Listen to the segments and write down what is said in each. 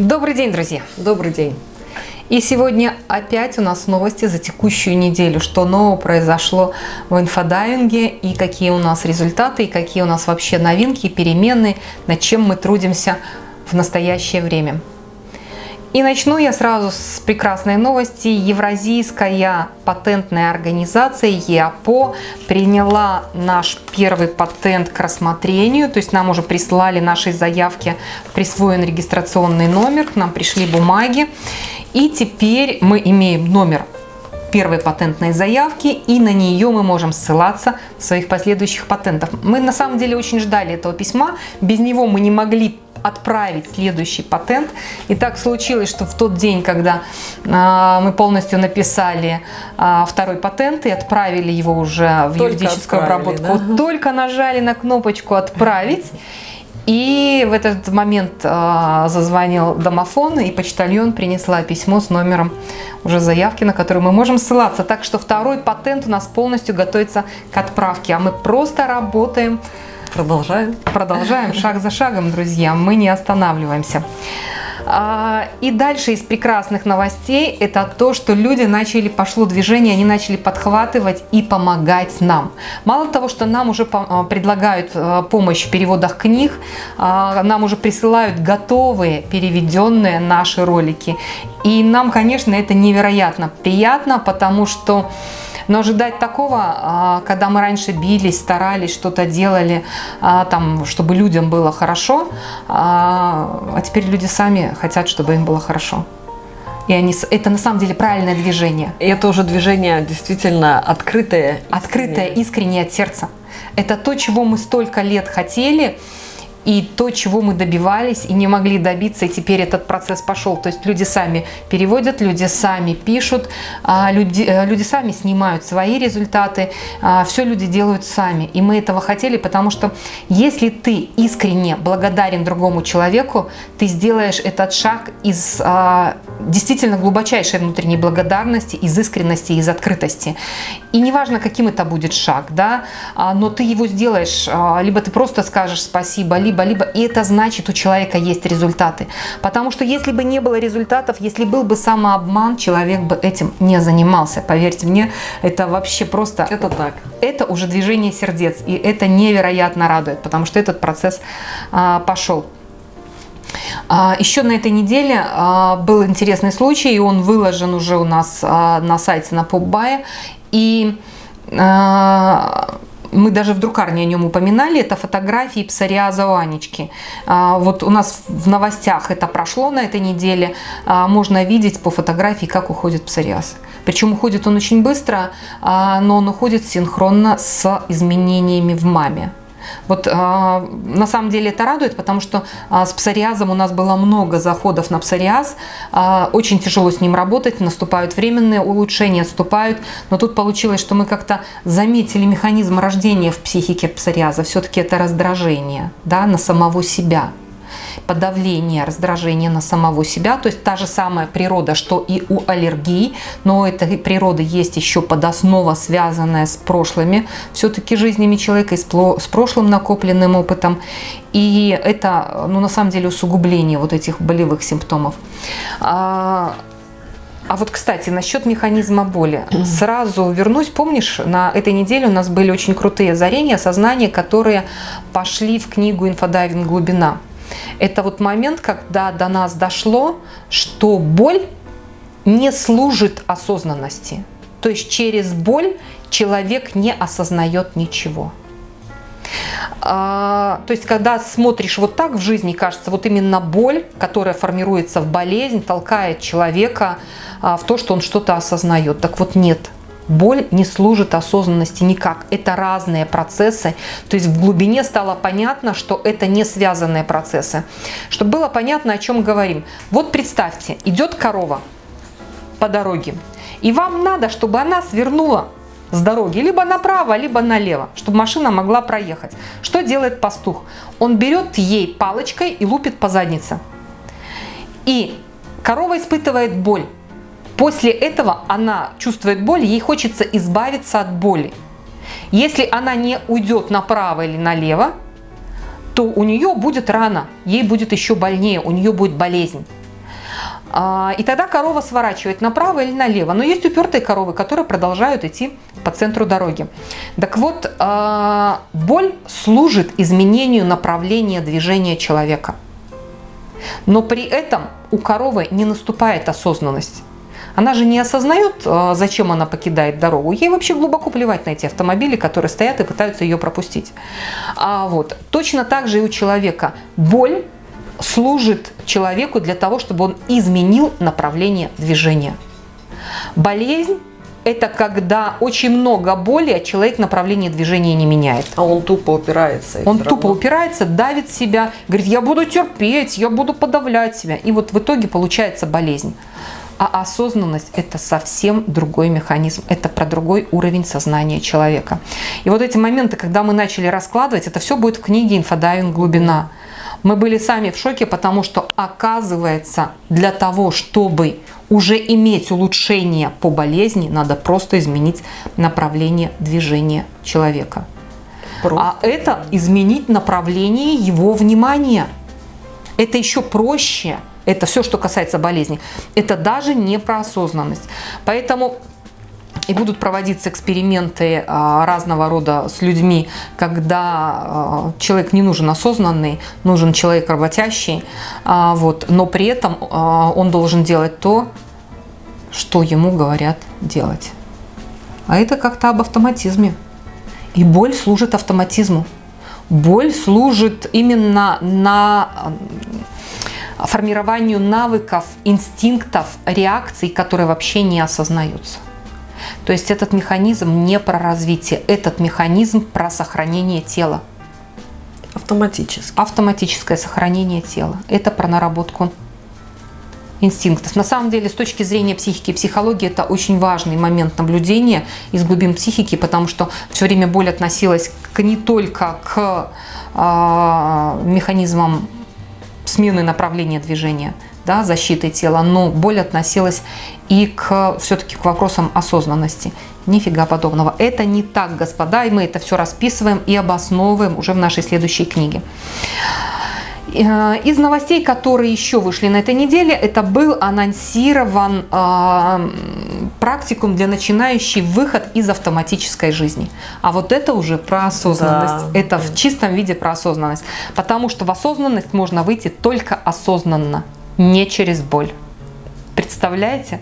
Добрый день, друзья! Добрый день! И сегодня опять у нас новости за текущую неделю, что нового произошло в инфодайвинге и какие у нас результаты, и какие у нас вообще новинки, перемены, над чем мы трудимся в настоящее время. И начну я сразу с прекрасной новости. Евразийская патентная организация ЕАПО приняла наш первый патент к рассмотрению. То есть нам уже прислали нашей заявке присвоен регистрационный номер, к нам пришли бумаги. И теперь мы имеем номер первой патентной заявки, и на нее мы можем ссылаться в своих последующих патентах. Мы на самом деле очень ждали этого письма, без него мы не могли отправить следующий патент. И так случилось, что в тот день, когда а, мы полностью написали а, второй патент и отправили его уже в только юридическую обработку, да? только нажали на кнопочку «Отправить», и в этот момент э, зазвонил домофон, и почтальон принесла письмо с номером уже заявки, на которую мы можем ссылаться. Так что второй патент у нас полностью готовится к отправке, а мы просто работаем Продолжаем. Продолжаем шаг за шагом, друзья. Мы не останавливаемся. А, и дальше из прекрасных новостей это то, что люди начали, пошло движение, они начали подхватывать и помогать нам. Мало того, что нам уже а, предлагают а, помощь в переводах книг, нам уже присылают готовые переведенные наши ролики. И нам, конечно, это невероятно приятно, потому что но ожидать такого, а, когда мы раньше бились, старались, что-то делали, а, там, чтобы людям было хорошо, а, а теперь люди сами хотят, чтобы им было хорошо. И они, это на самом деле правильное движение. И это уже движение действительно открытое. Открытое, искреннее от сердца. Это то, чего мы столько лет хотели, и то, чего мы добивались и не могли добиться, и теперь этот процесс пошел. То есть люди сами переводят, люди сами пишут, а, люди, э, люди сами снимают свои результаты, а, все люди делают сами. И мы этого хотели, потому что если ты искренне благодарен другому человеку, ты сделаешь этот шаг из а, действительно глубочайшей внутренней благодарности, из искренности, из открытости. И неважно, каким это будет шаг, да, но ты его сделаешь, либо ты просто скажешь спасибо, либо либо-либо, и это значит, у человека есть результаты. Потому что если бы не было результатов, если был бы самообман, человек бы этим не занимался. Поверьте мне, это вообще просто... Это так. Это уже движение сердец, и это невероятно радует, потому что этот процесс а, пошел. А, еще на этой неделе а, был интересный случай, и он выложен уже у нас а, на сайте на PopBuy. И мы даже в друкарне о нем упоминали, это фотографии псориаза у Анечки. А, вот у нас в новостях это прошло на этой неделе, а, можно видеть по фотографии, как уходит псориаз. Причем уходит он очень быстро, а, но он уходит синхронно с изменениями в маме. Вот а, на самом деле это радует, потому что а, с псориазом у нас было много заходов на псориаз, а, очень тяжело с ним работать, наступают временные улучшения, отступают, но тут получилось, что мы как-то заметили механизм рождения в психике псориаза, все-таки это раздражение да, на самого себя подавление, раздражение на самого себя. То есть та же самая природа, что и у аллергии, но эта природа есть еще подоснова, связанная с прошлыми все-таки жизнями человека, с прошлым накопленным опытом. И это, ну, на самом деле, усугубление вот этих болевых симптомов. А, а вот, кстати, насчет механизма боли. Сразу вернусь. Помнишь, на этой неделе у нас были очень крутые озарения, осознания, которые пошли в книгу «Инфодайвинг. Глубина». Это вот момент, когда до нас дошло, что боль не служит осознанности. То есть через боль человек не осознает ничего. А, то есть, когда смотришь вот так в жизни, кажется, вот именно боль, которая формируется в болезнь, толкает человека а, в то, что он что-то осознает. Так вот нет. Боль не служит осознанности никак. Это разные процессы. То есть в глубине стало понятно, что это не связанные процессы. Чтобы было понятно, о чем говорим. Вот представьте, идет корова по дороге. И вам надо, чтобы она свернула с дороги либо направо, либо налево, чтобы машина могла проехать. Что делает пастух? Он берет ей палочкой и лупит по заднице. И корова испытывает боль. После этого она чувствует боль, ей хочется избавиться от боли. Если она не уйдет направо или налево, то у нее будет рана, ей будет еще больнее, у нее будет болезнь. А, и тогда корова сворачивает направо или налево. Но есть упертые коровы, которые продолжают идти по центру дороги. Так вот, а, боль служит изменению направления движения человека. Но при этом у коровы не наступает осознанность. Она же не осознает, а, зачем она покидает дорогу. Ей вообще глубоко плевать на эти автомобили, которые стоят и пытаются ее пропустить. А вот. Точно так же и у человека. Боль служит человеку для того, чтобы он изменил направление движения. Болезнь – это когда очень много боли, а человек направление движения не меняет. А он тупо упирается. Он тупо упирается, давит себя, говорит, я буду терпеть, я буду подавлять себя. И вот в итоге получается болезнь. А осознанность – это совсем другой механизм, это про другой уровень сознания человека. И вот эти моменты, когда мы начали раскладывать, это все будет в книге «Инфодайвинг. Глубина». Мы были сами в шоке, потому что оказывается, для того, чтобы уже иметь улучшение по болезни, надо просто изменить направление движения человека. Просто. А это изменить направление его внимания. Это еще проще – это все, что касается болезни. Это даже не про осознанность. Поэтому и будут проводиться эксперименты а, разного рода с людьми, когда а, человек не нужен осознанный, нужен человек работящий, а, вот, но при этом он должен делать то, что ему говорят делать. А это как-то об автоматизме. И боль служит автоматизму. Боль служит именно на формированию навыков, инстинктов, реакций, которые вообще не осознаются. То есть этот механизм не про развитие, этот механизм про сохранение тела. Автоматически. Автоматическое сохранение тела. Это про наработку инстинктов. На самом деле, с точки зрения психики и психологии, это очень важный момент наблюдения из глубин психики, потому что все время боль относилась к, не только к э, механизмам смены направления движения, да, защиты тела, но боль относилась и к все-таки к вопросам осознанности. Нифига подобного. Это не так, господа, и мы это все расписываем и обосновываем уже в нашей следующей книге. Э, из новостей, которые еще вышли на этой неделе, это был анонсирован э, практикум для начинающих выход из автоматической жизни. А вот это уже про осознанность. Да. Это в чистом виде про осознанность. Потому что в осознанность можно выйти только осознанно, не через боль. Представляете?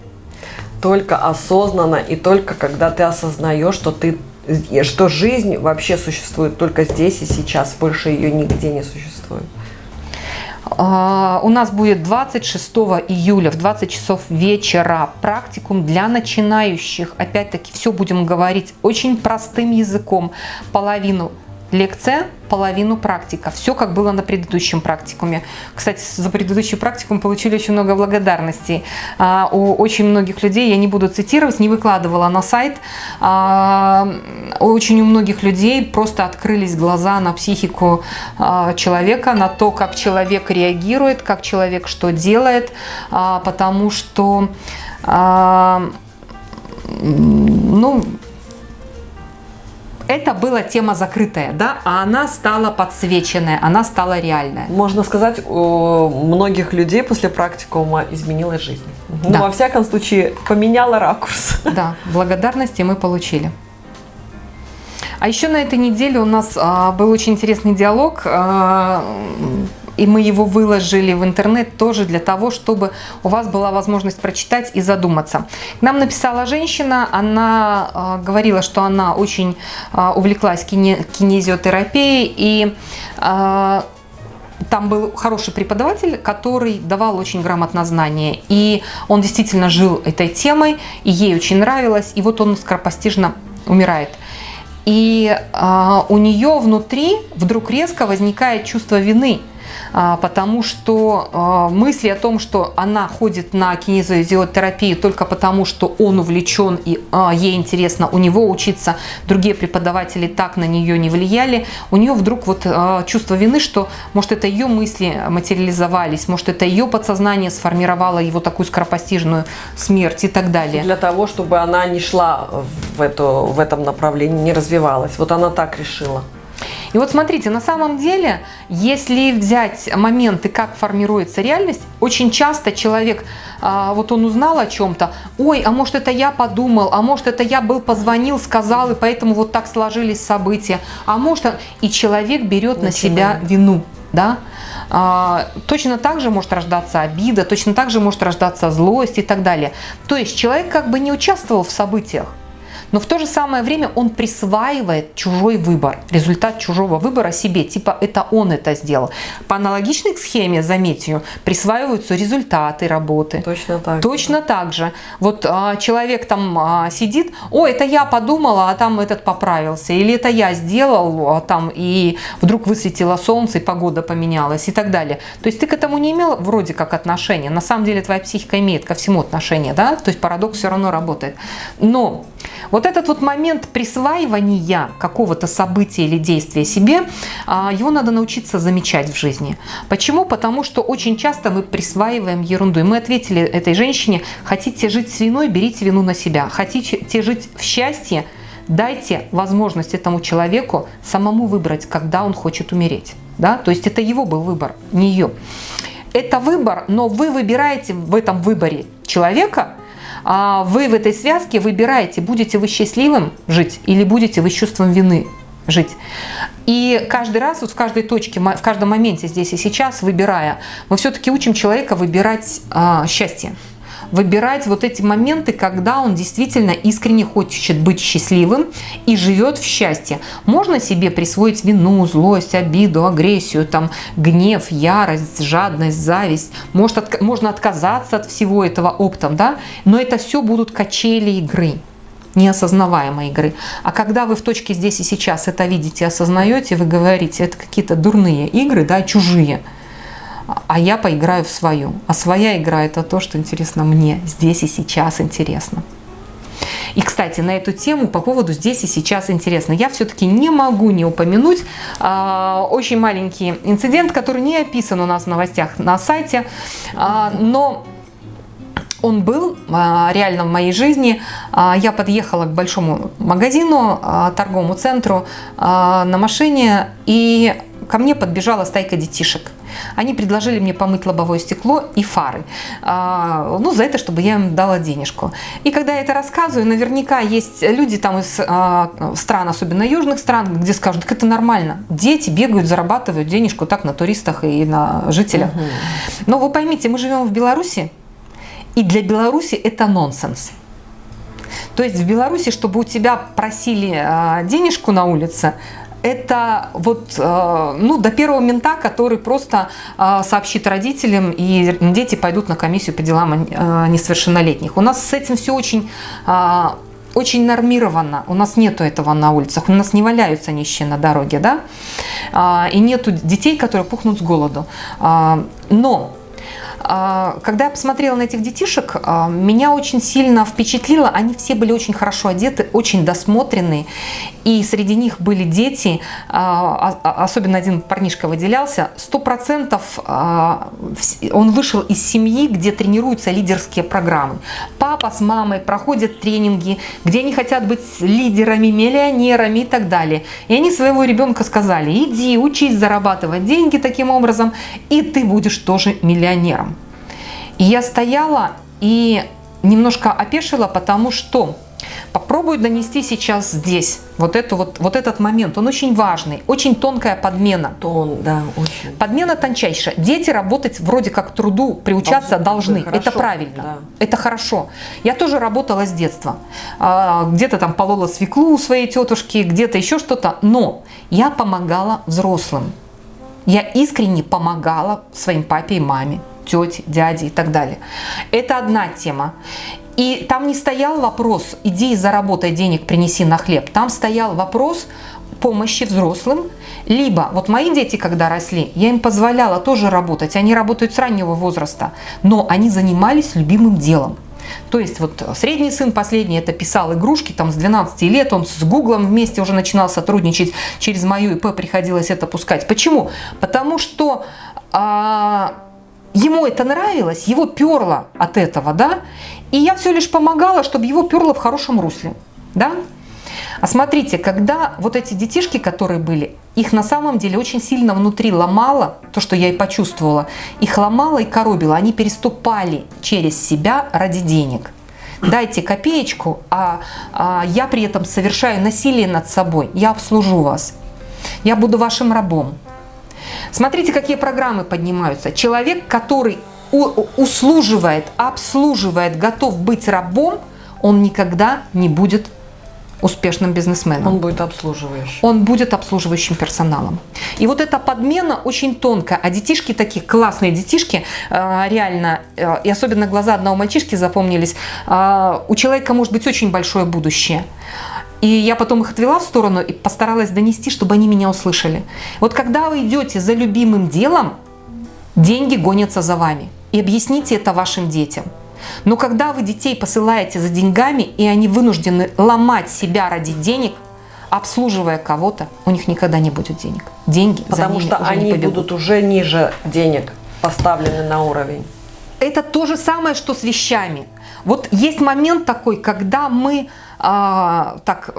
Только осознанно и только когда ты осознаешь, что ты что жизнь вообще существует только здесь и сейчас, больше ее нигде не существует. А, у нас будет 26 июля в 20 часов вечера практикум для начинающих. Опять-таки все будем говорить очень простым языком. Половину лекция, половину практика. Все как было на предыдущем практикуме. Кстати, за предыдущий практикум получили очень много благодарностей а, у очень многих людей. Я не буду цитировать, не выкладывала на сайт. А, очень у многих людей просто открылись глаза на психику а, человека, на то, как человек реагирует, как человек что делает, а, потому что а, ну, это была тема закрытая, да, а она стала подсвеченная, она стала реальная. Можно сказать, у многих людей после практикума изменилась жизнь. Ну, да. Ну, во всяком случае, поменяла ракурс. Да, благодарности мы получили. А еще на этой неделе у нас а, был очень интересный диалог а, и мы его выложили в интернет тоже для того, чтобы у вас была возможность прочитать и задуматься. К нам написала женщина, она э, говорила, что она очень э, увлеклась кине кинезиотерапией и э, там был хороший преподаватель, который давал очень грамотно знания. И он действительно жил этой темой, и ей очень нравилось. И вот он скоропостижно умирает. И э, у нее внутри вдруг резко возникает чувство вины – потому что а, мысли о том, что она ходит на кинезиотерапию только потому, что он увлечен и а, ей интересно у него учиться, другие преподаватели так на нее не влияли, у нее вдруг вот чувство вины, что может это ее мысли материализовались, может это ее подсознание сформировало его такую скоропостижную смерть и так далее. Для того, чтобы она не шла в, эту, в этом направлении, не развивалась. Вот она так решила. И вот смотрите, на самом деле, если взять моменты, как формируется реальность, очень часто человек, а, вот он узнал о чем-то, ой, а может это я подумал, а может это я был, позвонил, сказал, и поэтому вот так сложились события, а может, и человек берет на себя вину, да, а, точно так же может рождаться обида, точно так же может рождаться злость и так далее. То есть человек как бы не участвовал в событиях, но в то же самое время он присваивает чужой выбор, результат чужого выбора себе, типа это он это сделал. По аналогичной схеме, заметью, присваиваются результаты работы. Точно так. Точно так же. Вот а, человек там а, сидит, о, это я подумала, а там этот поправился, или это я сделал, а там и вдруг высветило солнце, и погода поменялась и так далее. То есть ты к этому не имел вроде как отношения, на самом деле твоя психика имеет ко всему отношение, да, то есть парадокс все равно работает. Но вот этот вот момент присваивания какого-то события или действия себе, а, его надо научиться замечать в жизни. Почему? Потому что очень часто мы присваиваем ерунду. И мы ответили этой женщине, хотите жить с виной, берите вину на себя. Хотите жить в счастье, дайте возможность этому человеку самому выбрать, когда он хочет умереть. Да? То есть это его был выбор, не ее. Это выбор, но вы выбираете в этом выборе человека, вы в этой связке выбираете, будете вы счастливым жить или будете вы с чувством вины жить. И каждый раз, вот в каждой точке, в каждом моменте здесь и сейчас, выбирая, мы все-таки учим человека выбирать а, счастье выбирать вот эти моменты, когда он действительно искренне хочет быть счастливым и живет в счастье. Можно себе присвоить вину, злость, обиду, агрессию, там, гнев, ярость, жадность, зависть. Может, от, можно отказаться от всего этого оптом, да? но это все будут качели игры неосознаваемой игры. А когда вы в точке здесь и сейчас это видите, осознаете, вы говорите, это какие-то дурные игры, да, чужие – а я поиграю в свою. А своя игра – это то, что интересно мне, здесь и сейчас интересно. И, кстати, на эту тему по поводу «здесь и сейчас интересно» я все-таки не могу не упомянуть э, очень маленький инцидент, который не описан у нас в новостях на сайте, э, но он был э, реально в моей жизни. Я подъехала к большому магазину, торговому центру на машине, и ко мне подбежала стайка детишек. Они предложили мне помыть лобовое стекло и фары. А, ну, за это, чтобы я им дала денежку. И когда я это рассказываю, наверняка есть люди там из а, стран, особенно южных стран, где скажут, так это нормально. Дети бегают, зарабатывают денежку так на туристах и на жителях. Угу. Но вы поймите, мы живем в Беларуси, и для Беларуси это нонсенс. То есть в Беларуси, чтобы у тебя просили а, денежку на улице, это вот э, ну, до первого мента, который просто э, сообщит родителям, и дети пойдут на комиссию по делам э, несовершеннолетних. У нас с этим все очень очень нормировано. У нас нету этого на улицах. У нас не валяются нищие на дороге, да? И нету детей, которые пухнут с голоду. Но когда я посмотрела на этих детишек, а, меня очень сильно впечатлило. Они все были очень хорошо одеты, очень досмотренные. И среди них были дети, а, особенно один парнишка выделялся. Сто процентов он вышел из семьи, где тренируются лидерские программы. Папа с мамой проходят тренинги, где они хотят быть лидерами, миллионерами и так далее. И они своего ребенка сказали, иди, учись зарабатывать деньги таким образом, и ты будешь тоже миллионером. И я стояла и немножко опешила, потому что попробую донести сейчас здесь вот, эту вот, вот этот момент. Он очень важный, очень тонкая подмена. Тон, да, очень. Подмена тончайшая. Дети работать вроде как труду приучаться должны. должны. Это правильно, да. это хорошо. Я тоже работала с детства. А, где-то там полола свеклу у своей тетушки, где-то еще что-то. Но я помогала взрослым. Я искренне помогала своим папе и маме тети, дяди и так далее. Это одна тема. И там не стоял вопрос, иди и заработай денег, принеси на хлеб. Там стоял вопрос помощи взрослым. Либо, вот мои дети, когда росли, я им позволяла тоже работать. Они работают с раннего возраста, но они занимались любимым делом. То есть вот средний сын последний это писал игрушки, там с 12 лет он с Гуглом вместе уже начинал сотрудничать, через мою ИП приходилось это пускать. Почему? Потому что а, ему это нравилось, его перло от этого, да, и я все лишь помогала, чтобы его перло в хорошем русле, да. А смотрите, когда вот эти детишки, которые были, их на самом деле очень сильно внутри ломало, то, что я и почувствовала, их ломало и коробило, они переступали через себя ради денег. Дайте копеечку, а, а я при этом совершаю насилие над собой, я обслужу вас, я буду вашим рабом. Смотрите, какие программы поднимаются. Человек, который услуживает, обслуживает, готов быть рабом, он никогда не будет успешным бизнесменом. Он будет обслуживающим. Он будет обслуживающим персоналом. И вот эта подмена очень тонкая. А детишки такие, классные детишки, э, реально, э, и особенно глаза одного мальчишки запомнились, э, у человека может быть очень большое будущее. И я потом их отвела в сторону и постаралась донести, чтобы они меня услышали. Вот когда вы идете за любимым делом, деньги гонятся за вами. И объясните это вашим детям. Но когда вы детей посылаете за деньгами, и они вынуждены ломать себя ради денег, обслуживая кого-то, у них никогда не будет денег. Деньги Потому за что уже они не будут уже ниже денег поставлены на уровень. Это то же самое, что с вещами. Вот есть момент такой, когда мы, а, так,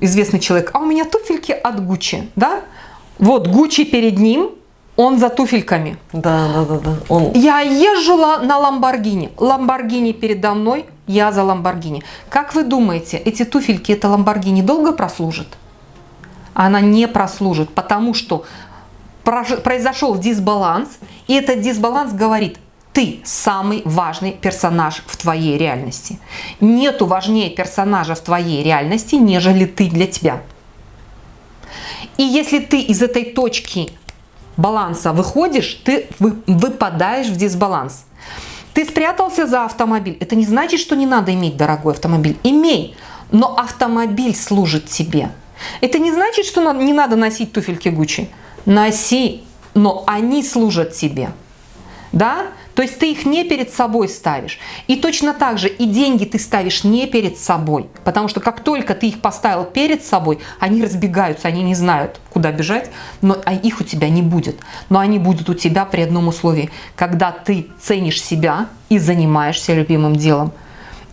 известный человек, а у меня туфельки от Гуччи, да? Вот Гуччи перед ним, он за туфельками. Да, да, да, да. Он... Я езжу на Ламборгини. Ламборгини передо мной, я за Ламборгини. Как вы думаете, эти туфельки, это Ламборгини долго прослужит? Она не прослужит, потому что произошел дисбаланс, и этот дисбаланс говорит, ты самый важный персонаж в твоей реальности. Нету важнее персонажа в твоей реальности, нежели ты для тебя. И если ты из этой точки баланса выходишь, ты выпадаешь в дисбаланс. Ты спрятался за автомобиль. Это не значит, что не надо иметь дорогой автомобиль. Имей, но автомобиль служит тебе. Это не значит, что не надо носить туфельки Гуччи. Носи, но они служат тебе. Да? То есть ты их не перед собой ставишь. И точно так же и деньги ты ставишь не перед собой. Потому что как только ты их поставил перед собой, они разбегаются, они не знают, куда бежать, но а их у тебя не будет. Но они будут у тебя при одном условии. Когда ты ценишь себя и занимаешься любимым делом.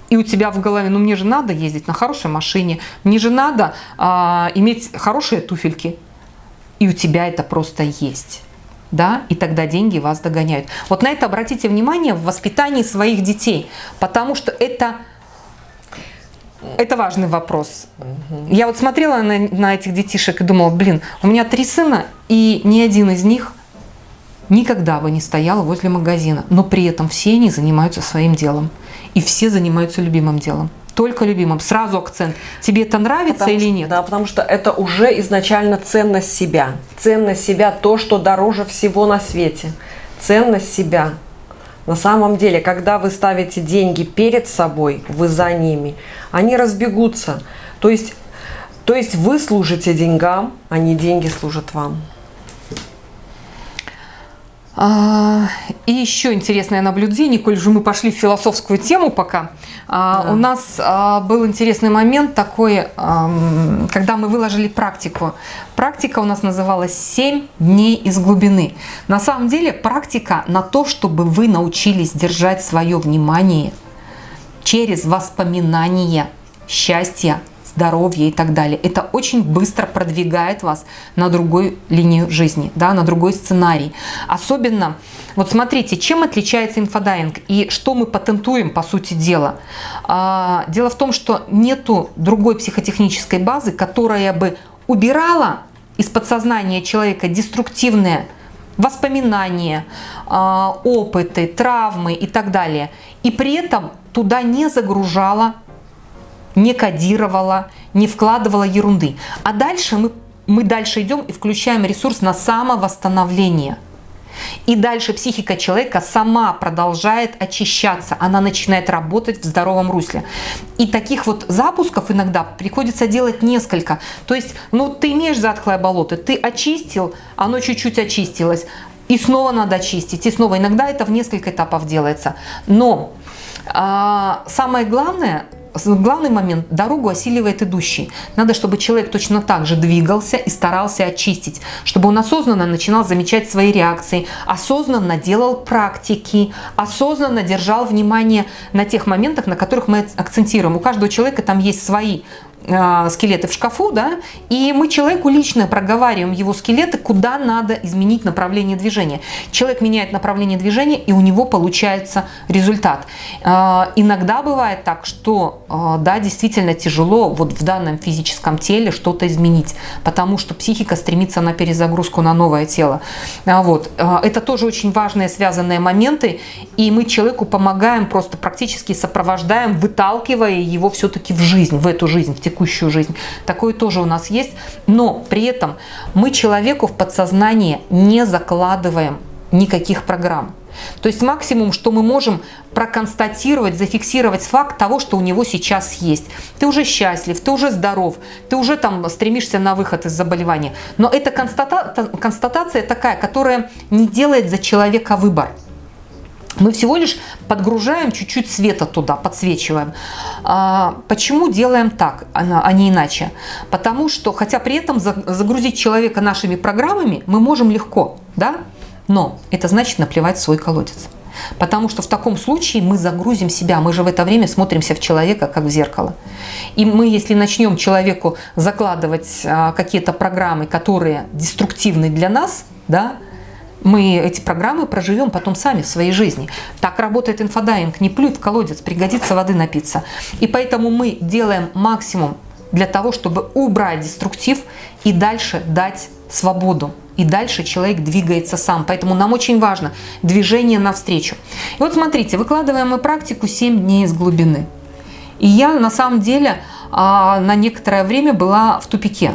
И у тебя в голове, ну мне же надо ездить на хорошей машине, мне же надо а, иметь хорошие туфельки. И у тебя это просто есть да, и тогда деньги вас догоняют. Вот на это обратите внимание в воспитании своих детей, потому что это, это важный вопрос. Угу. Я вот смотрела на, на этих детишек и думала, блин, у меня три сына, и ни один из них никогда бы не стоял возле магазина, но при этом все они занимаются своим делом, и все занимаются любимым делом только любимым. Сразу акцент. Тебе это нравится потому или что, нет? Да, потому что это уже изначально ценность себя. Ценность себя – то, что дороже всего на свете. Ценность себя. На самом деле, когда вы ставите деньги перед собой, вы за ними, они разбегутся. То есть, то есть вы служите деньгам, а не деньги служат вам. А, и еще интересное наблюдение, коль же мы пошли в философскую тему пока. А, да. У нас а, был интересный момент такой, когда мы выложили практику. Практика у нас называлась «7 дней из глубины». На самом деле практика на то, чтобы вы научились держать свое внимание через воспоминания счастья, здоровье и так далее. Это очень быстро продвигает вас на другую линию жизни, да, на другой сценарий. Особенно, вот смотрите, чем отличается инфодайвинг и что мы патентуем, по сути дела. А, дело в том, что нету другой психотехнической базы, которая бы убирала из подсознания человека деструктивные воспоминания, а, опыты, травмы и так далее. И при этом туда не загружала не кодировала, не вкладывала ерунды. А дальше мы, мы дальше идем и включаем ресурс на самовосстановление. И дальше психика человека сама продолжает очищаться, она начинает работать в здоровом русле. И таких вот запусков иногда приходится делать несколько. То есть, ну ты имеешь затхлое болото, ты очистил, оно чуть-чуть очистилось, и снова надо очистить, и снова. Иногда это в несколько этапов делается. Но а, самое главное главный момент – дорогу осиливает идущий. Надо, чтобы человек точно так же двигался и старался очистить, чтобы он осознанно начинал замечать свои реакции, осознанно делал практики, осознанно держал внимание на тех моментах, на которых мы акцентируем. У каждого человека там есть свои скелеты в шкафу, да, и мы человеку лично проговариваем его скелеты, куда надо изменить направление движения. Человек меняет направление движения, и у него получается результат. Э, иногда бывает так, что, э, да, действительно тяжело вот в данном физическом теле что-то изменить, потому что психика стремится на перезагрузку на новое тело. Вот. Это тоже очень важные связанные моменты, и мы человеку помогаем, просто практически сопровождаем, выталкивая его все-таки в жизнь, в эту жизнь, в текущую жизнь. Такое тоже у нас есть, но при этом мы человеку в подсознание не закладываем никаких программ. То есть максимум, что мы можем проконстатировать, зафиксировать факт того, что у него сейчас есть. Ты уже счастлив, ты уже здоров, ты уже там стремишься на выход из заболевания. Но эта констата констатация такая, которая не делает за человека выбор. Мы всего лишь подгружаем чуть-чуть света туда, подсвечиваем. А, почему делаем так, а не иначе? Потому что, хотя при этом загрузить человека нашими программами мы можем легко, да? но это значит наплевать свой колодец. Потому что в таком случае мы загрузим себя, мы же в это время смотримся в человека, как в зеркало. И мы, если начнем человеку закладывать а, какие-то программы, которые деструктивны для нас, да, мы эти программы проживем потом сами в своей жизни. Так работает инфодайвинг. Не плюй в колодец, пригодится воды напиться. И поэтому мы делаем максимум для того, чтобы убрать деструктив и дальше дать свободу. И дальше человек двигается сам. Поэтому нам очень важно движение навстречу. И вот смотрите, выкладываем мы практику 7 дней из глубины. И я на самом деле а, на некоторое время была в тупике.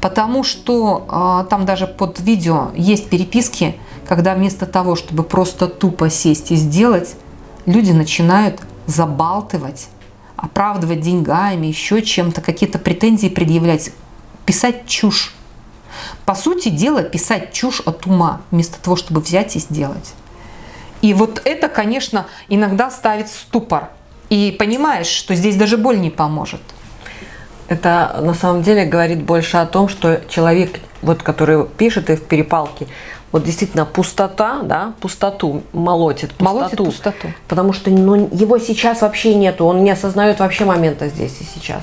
Потому что э, там даже под видео есть переписки, когда вместо того, чтобы просто тупо сесть и сделать, люди начинают забалтывать, оправдывать деньгами, еще чем-то, какие-то претензии предъявлять, писать чушь. По сути дела, писать чушь от ума, вместо того, чтобы взять и сделать. И вот это, конечно, иногда ставит ступор. И понимаешь, что здесь даже боль не поможет. Это на самом деле говорит больше о том, что человек, вот, который пишет и в перепалке, вот действительно пустота, да, пустоту молотит, пустоту. Молотит пустоту. Потому что ну, его сейчас вообще нету, он не осознает вообще момента здесь и сейчас.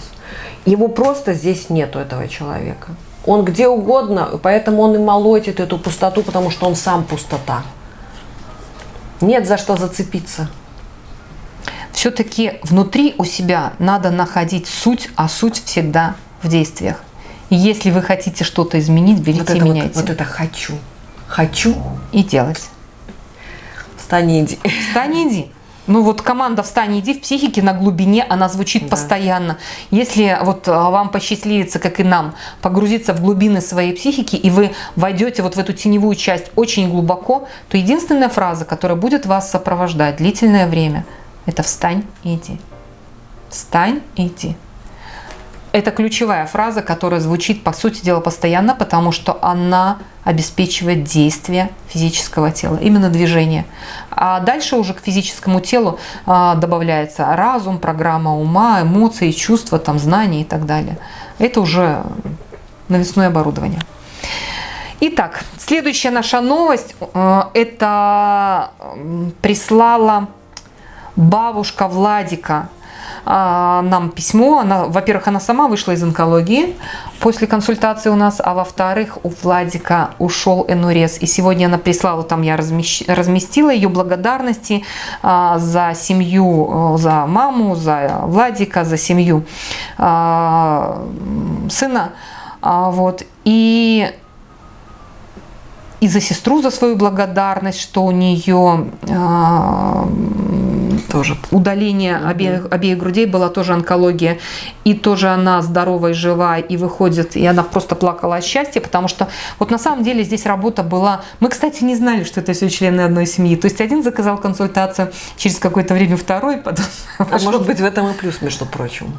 Его просто здесь нету, этого человека. Он где угодно, поэтому он и молотит эту пустоту, потому что он сам пустота. Нет за что зацепиться все-таки внутри у себя надо находить суть, а суть всегда в действиях. И если вы хотите что-то изменить, берите вот и меняйте. Вот, вот это хочу. Хочу. И делать. Встань и иди. Встань и иди. Ну вот команда «Встань, иди» в психике на глубине, она звучит да. постоянно. Если вот а, вам посчастливится, как и нам, погрузиться в глубины своей психики, и вы войдете вот в эту теневую часть очень глубоко, то единственная фраза, которая будет вас сопровождать длительное время – это встань и иди. Встань и иди. Это ключевая фраза, которая звучит, по сути дела, постоянно, потому что она обеспечивает действие физического тела, именно движение. А дальше уже к физическому телу а, добавляется разум, программа ума, эмоции, чувства, там, знания и так далее. Это уже навесное оборудование. Итак, следующая наша новость, э, это прислала бабушка Владика а, нам письмо. Она, во-первых, она сама вышла из онкологии после консультации у нас, а во-вторых, у Владика ушел энурез. И сегодня она прислала, там я разместила ее благодарности а, за семью, за маму, за Владика, за семью а, сына. Вот. И и за сестру за свою благодарность, что у нее тоже удаление обеих, обеих грудей была тоже онкология. И тоже она здоровая, жива и выходит, и она просто плакала от счастья, потому что вот на самом деле здесь работа была... Мы, кстати, не знали, что это все члены одной семьи. То есть один заказал консультацию, через какое-то время второй, потом... А может быть в этом и плюс, между прочим.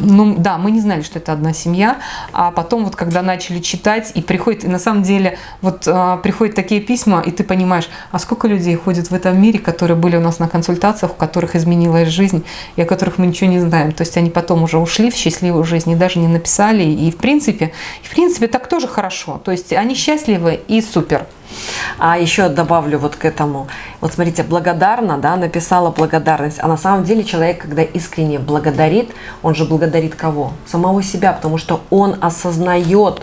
Ну да, мы не знали, что это одна семья, а потом вот когда начали читать и приходит, и на самом деле вот а, приходят такие письма, и ты понимаешь, а сколько людей ходит в этом мире, которые были у нас на консультациях, у которых изменилась жизнь, и о которых мы ничего не знаем. То есть они потом уже ушли в счастливую жизнь и даже не написали, и в принципе, в принципе так тоже хорошо. То есть они счастливы и супер. А еще добавлю вот к этому. Вот смотрите, благодарна, да, написала благодарность. А на самом деле человек, когда искренне благодарит, он же благодарит кого? Самого себя, потому что он осознает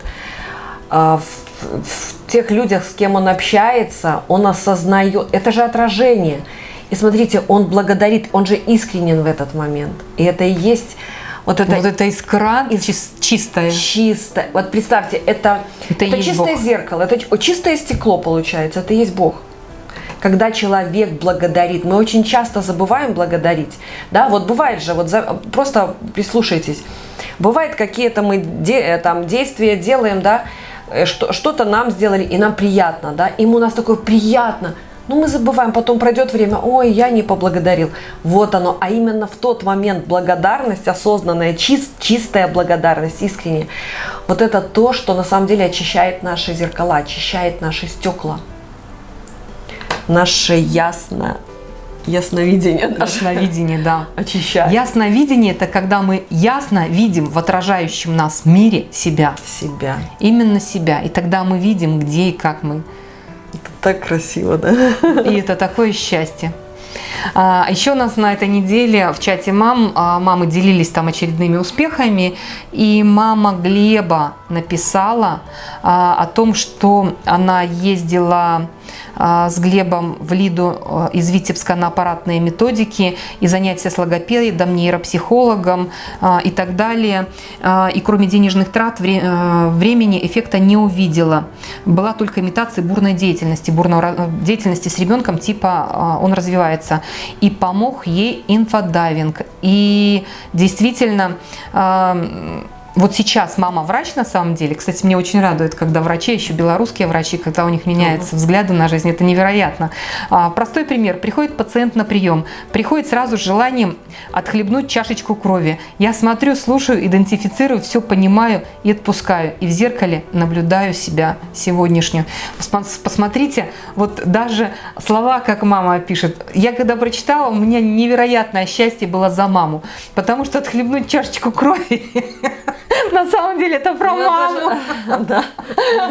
э, в, в тех людях, с кем он общается, он осознает. Это же отражение. И смотрите, он благодарит, он же искренен в этот момент. И это и есть вот это, вот это искра из, чистая. Чистая. Вот представьте, это, это, это чистое Бог. зеркало, это чистое стекло получается, это есть Бог. Когда человек благодарит, мы очень часто забываем благодарить. Да, вот бывает же, вот за, просто прислушайтесь. Бывает какие-то мы де, э, там действия делаем, да, э, что, что-то нам сделали, и нам приятно, да, им у нас такое приятно – но ну, мы забываем, потом пройдет время, ой, я не поблагодарил. Вот оно, а именно в тот момент благодарность, осознанная, чист, чистая благодарность, искренняя, вот это то, что на самом деле очищает наши зеркала, очищает наши стекла. Наше ясно Ясновидение. Ясновидение, да. Очищает. Ясновидение – это когда мы ясно видим в отражающем нас мире себя. Себя. Именно себя. И тогда мы видим, где и как мы так красиво, да? И это такое счастье. А, еще у нас на этой неделе в чате мам, а, мамы делились там очередными успехами, и мама Глеба написала а, о том, что она ездила с Глебом в Лиду а, из Витебска на аппаратные методики и занятия с логопедом, нейропсихологом а, и так далее. И кроме денежных трат времени эффекта не увидела. Была только имитация бурной деятельности, бурной деятельности с ребенком, типа он развивается. И помог ей инфодайвинг. И действительно вот сейчас мама врач на самом деле. Кстати, мне очень радует, когда врачи, еще белорусские врачи, когда у них меняются взгляды на жизнь. Это невероятно. А, простой пример. Приходит пациент на прием. Приходит сразу с желанием отхлебнуть чашечку крови. Я смотрю, слушаю, идентифицирую, все понимаю и отпускаю. И в зеркале наблюдаю себя сегодняшнюю. Посмотрите, вот даже слова, как мама пишет. Я когда прочитала, у меня невероятное счастье было за маму. Потому что отхлебнуть чашечку крови На самом деле это про ну, маму. Да,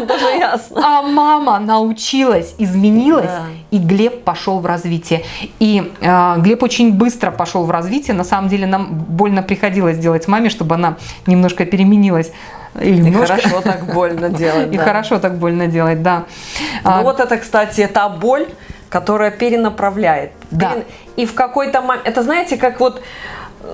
даже ясно. А мама научилась, изменилась, и Глеб пошел в развитие. И а, Глеб очень быстро пошел в развитие. На самом деле нам больно приходилось делать маме, чтобы она немножко переменилась. Или и хорошо так больно делать. И хорошо так больно делать, да. Ну а... вот это, кстати, та боль, которая перенаправляет. Да. И в какой-то момент, это знаете, как вот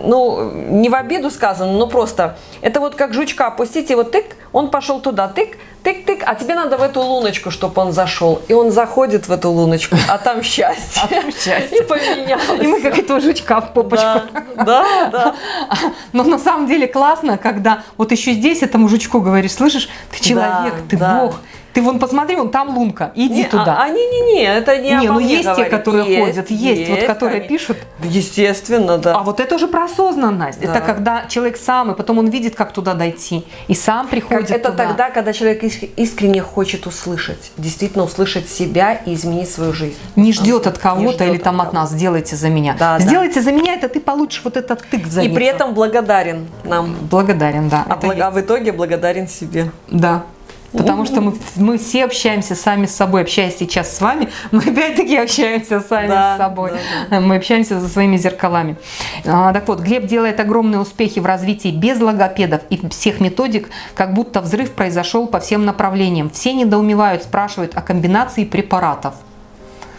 ну, не в обиду сказано, но просто, это вот как жучка опустить, и вот тык, он пошел туда, тык, тык-тык, а тебе надо в эту луночку, чтобы он зашел. И он заходит в эту луночку, а там счастье. А там счастье. И поменялось. И мы как этого жучка в попочку. Да, да, да. Но на самом деле классно, когда вот еще здесь этому жучку говоришь, слышишь, ты человек, ты Бог, ты вон посмотри, вон там лунка, иди не, туда. А, а не, не, не, это не. Не, ну есть говорит. те, которые есть, ходят, есть, есть вот которые конечно. пишут. Естественно, да. А вот это уже про осознанность. Да. Это когда человек сам, и потом он видит, как туда дойти, и сам приходит. Как это туда. тогда, когда человек искренне хочет услышать, действительно услышать себя и изменить свою жизнь. Не ждет от кого-то или там от нас, сделайте за меня. Да, сделайте да. за меня, это ты получишь вот этот тык за И при этом благодарен нам. Благодарен, да. А, благ... а в итоге благодарен себе. Да. Потому что мы, мы все общаемся сами с собой. Общаясь сейчас с вами, мы опять-таки общаемся сами да, с собой. Да, да. Мы общаемся со своими зеркалами. А, так вот, Глеб делает огромные успехи в развитии без логопедов и всех методик, как будто взрыв произошел по всем направлениям. Все недоумевают, спрашивают о комбинации препаратов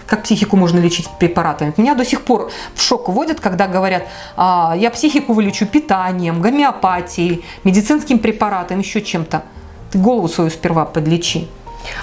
как психику можно лечить препаратами. Меня до сих пор в шок вводят, когда говорят, а, я психику вылечу питанием, гомеопатией, медицинским препаратом, еще чем-то. Ты голову свою сперва подлечи.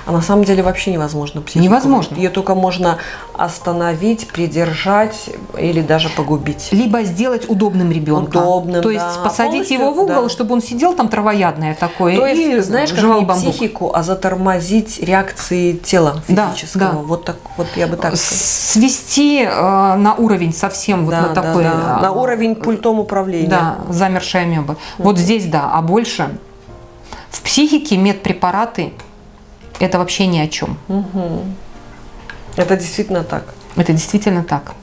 А на самом деле вообще невозможно психику. Невозможно. Ее только можно остановить, придержать или даже погубить. Либо сделать удобным ребенка. Удобным, То есть да. посадить его в угол, да. чтобы он сидел там травоядное такое То есть, и знаешь, как не бамбук. психику, а затормозить реакции тела физического. Да, да. Вот так вот я бы так сказала. Свести э, на уровень совсем да, вот на такой. Да, да. На уровень пультом управления. Да, замершая амеба. Mm. Вот здесь да, а больше в психике медпрепараты – это вообще ни о чем. Угу. Это действительно так. Это действительно так.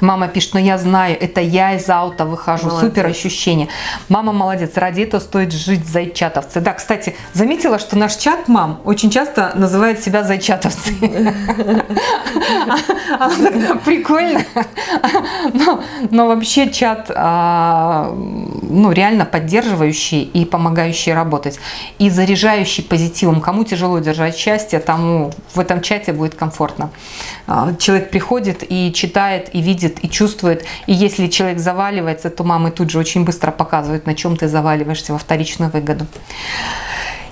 Мама пишет, но я знаю, это я из аута выхожу. Молодец. Супер ощущение. Мама молодец, ради этого стоит жить зайчатовцы. Да, кстати, заметила, что наш чат мам очень часто называет себя зайчатовцы. Прикольно. Но вообще чат а, ну, реально поддерживающий и помогающий работать. И заряжающий позитивом. Кому тяжело держать счастье, тому в этом чате будет комфортно. А, человек приходит и читает, и видит, и чувствует. И если человек заваливается, то мамы тут же очень быстро показывают, на чем ты заваливаешься во вторичную выгоду.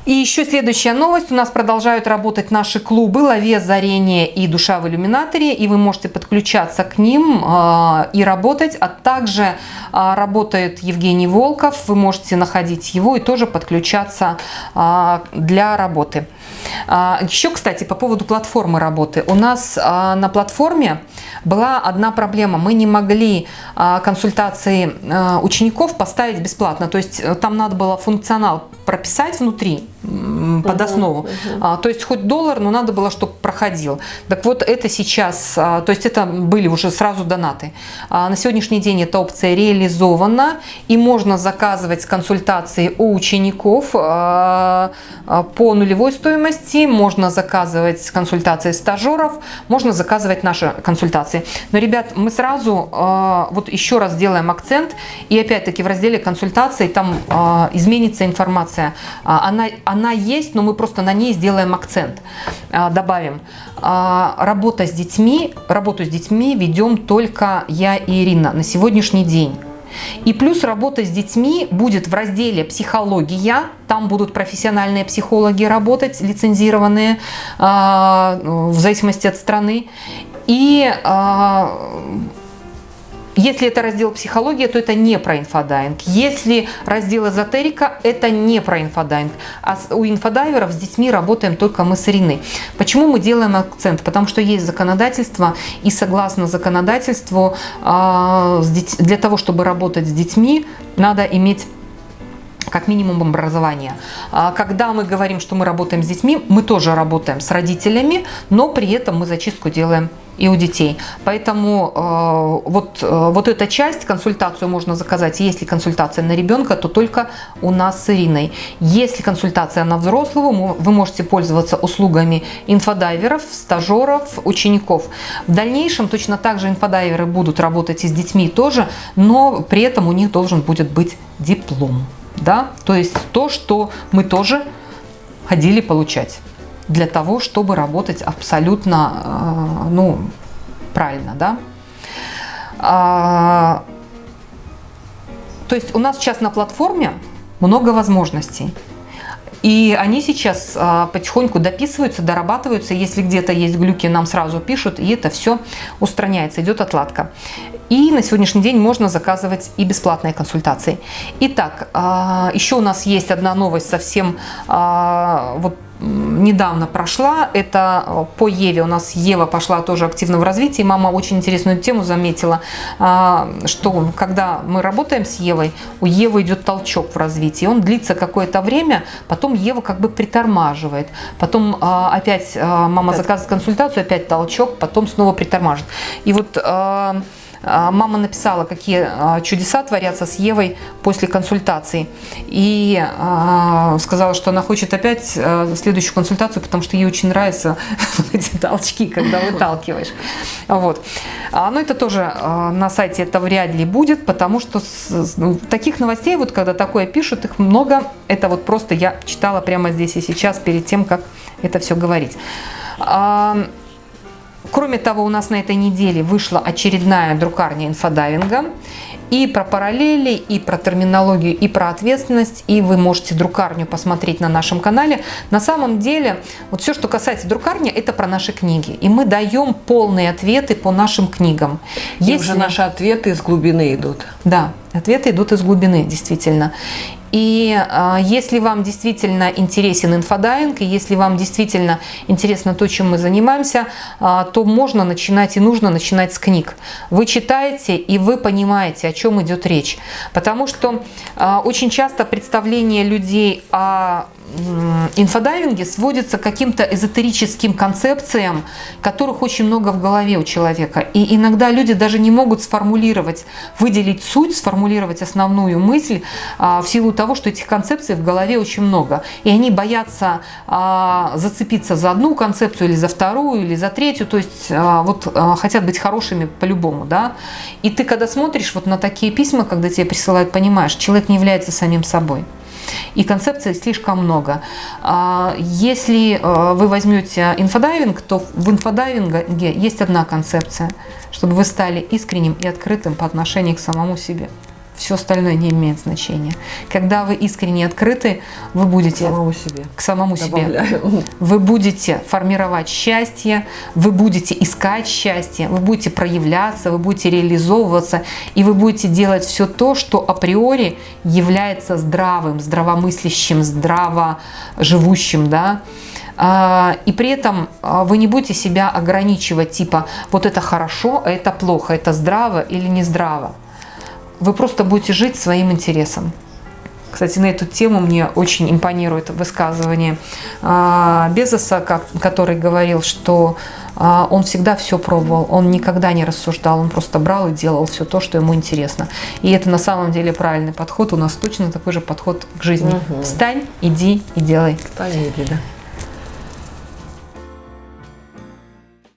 И еще следующая новость. У нас продолжают работать наши клубы «Лове озарение» и «Душа в иллюминаторе». И вы можете подключаться к ним э, и работать. А также э, работает Евгений Волков. Вы можете находить его и тоже подключаться э, для работы. Еще, кстати, по поводу платформы работы. У нас на платформе была одна проблема. Мы не могли консультации учеников поставить бесплатно. То есть э, там надо было функционал прописать внутри под основу. Uh -huh, -huh. То есть хоть доллар, но надо было, чтобы проходил. Так вот это сейчас, а, то есть это были уже сразу донаты. А, на сегодняшний день эта опция реализована и можно заказывать консультации у учеников а, по нулевой стоимости, можно заказывать консультации стажеров, можно заказывать наши консультации. Но, ребят, мы сразу вот еще раз делаем акцент и опять-таки в разделе консультаций там изменится информация. Она, она есть, но мы просто на ней сделаем акцент, а, добавим. А, работа с детьми, работу с детьми ведем только я и Ирина на сегодняшний день. И плюс работа с детьми будет в разделе «Психология». Там будут профессиональные психологи работать, лицензированные, а, в зависимости от страны. И если это раздел психология, то это не про инфодайвинг. Если раздел эзотерика, это не про инфодайвинг. А у инфодайверов с детьми работаем только мы с Ириной. Почему мы делаем акцент? Потому что есть законодательство, и согласно законодательству, а, для того, чтобы работать с детьми, надо иметь как минимум образование. А когда мы говорим, что мы работаем с детьми, мы тоже работаем с родителями, но при этом мы зачистку делаем и у детей. Поэтому э, вот, э, вот эта часть, консультацию можно заказать. Если консультация на ребенка, то только у нас с Ириной. Если консультация на взрослого, вы можете пользоваться услугами инфодайверов, стажеров, учеников. В дальнейшем точно так же инфодайверы будут работать и с детьми тоже, но при этом у них должен будет быть диплом. Да? То есть то, что мы тоже ходили получать для того, чтобы работать абсолютно э, ну, правильно. Да? А, то есть у нас сейчас на платформе много возможностей. И они сейчас а, потихоньку дописываются, дорабатываются. Если где-то есть глюки, нам сразу пишут, и это все устраняется, идет отладка. И на сегодняшний день можно заказывать и бесплатные консультации. Итак, а, еще у нас есть одна новость совсем а, вот недавно прошла. Это э, по Еве. У нас Ева пошла тоже активно в развитии. Мама очень интересную тему заметила, а, что когда мы работаем с Евой, у Евы идет толчок в развитии. Он длится какое-то время, потом Ева как бы притормаживает. Потом а, опять а, мама заказывает консультацию, опять толчок, потом снова притормаживает. И вот а, мама написала, какие а, чудеса творятся с Евой после консультации. И а, сказала, что она хочет опять следующую консультацию, потому что ей очень нравятся эти толчки, когда выталкиваешь. Вот. Но это тоже на сайте это вряд ли будет, потому что ну, таких новостей, вот когда такое пишут, их много. Это вот просто я читала прямо здесь и сейчас, перед тем, как это все говорить. Кроме того, у нас на этой неделе вышла очередная друкарня инфодайвинга. И про параллели, и про терминологию, и про ответственность. И вы можете друкарню посмотреть на нашем канале. На самом деле, вот все, что касается друкарни, это про наши книги. И мы даем полные ответы по нашим книгам. И Если... уже наши ответы из глубины идут. Да, ответы идут из глубины, действительно. И э, если вам действительно интересен инфодайвинг, и если вам действительно интересно то, чем мы занимаемся, э, то можно начинать и нужно начинать с книг. Вы читаете и вы понимаете, о чем идет речь. Потому что э, очень часто представление людей о инфодайвинге сводится к каким-то эзотерическим концепциям, которых очень много в голове у человека. И иногда люди даже не могут сформулировать, выделить суть, сформулировать основную мысль а, в силу того, что этих концепций в голове очень много. И они боятся а, зацепиться за одну концепцию или за вторую, или за третью. То есть а, вот хотят быть хорошими по-любому. Да? И ты когда смотришь вот на такие письма, когда тебе присылают, понимаешь, человек не является самим собой и концепций слишком много. А, если э, вы возьмете инфодайвинг, то в инфодайвинге есть одна концепция, чтобы вы стали искренним и открытым по отношению к самому себе все остальное не имеет значения. Когда вы искренне открыты, вы будете к самому себе. К самому себе. Вы будете формировать счастье, вы будете искать счастье, вы будете проявляться, вы будете реализовываться, и вы будете делать все то, что априори является здравым, здравомыслящим, здраво живущим, да. А, и при этом а, вы не будете себя ограничивать, типа, вот это хорошо, а это плохо, это здраво или не здраво вы просто будете жить своим интересом. Кстати, на эту тему мне очень импонирует высказывание а, Безоса, который говорил, что а, он всегда все пробовал, он никогда не рассуждал, он просто брал и делал все то, что ему интересно. И это на самом деле правильный подход. У нас точно такой же подход к жизни. Угу. Встань, иди и делай. Встань, иди, да.